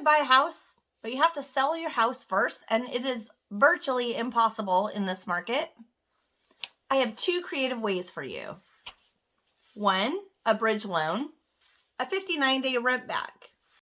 to buy a house, but you have to sell your house first, and it is virtually impossible in this market, I have two creative ways for you. One, a bridge loan, a 59 day rent back.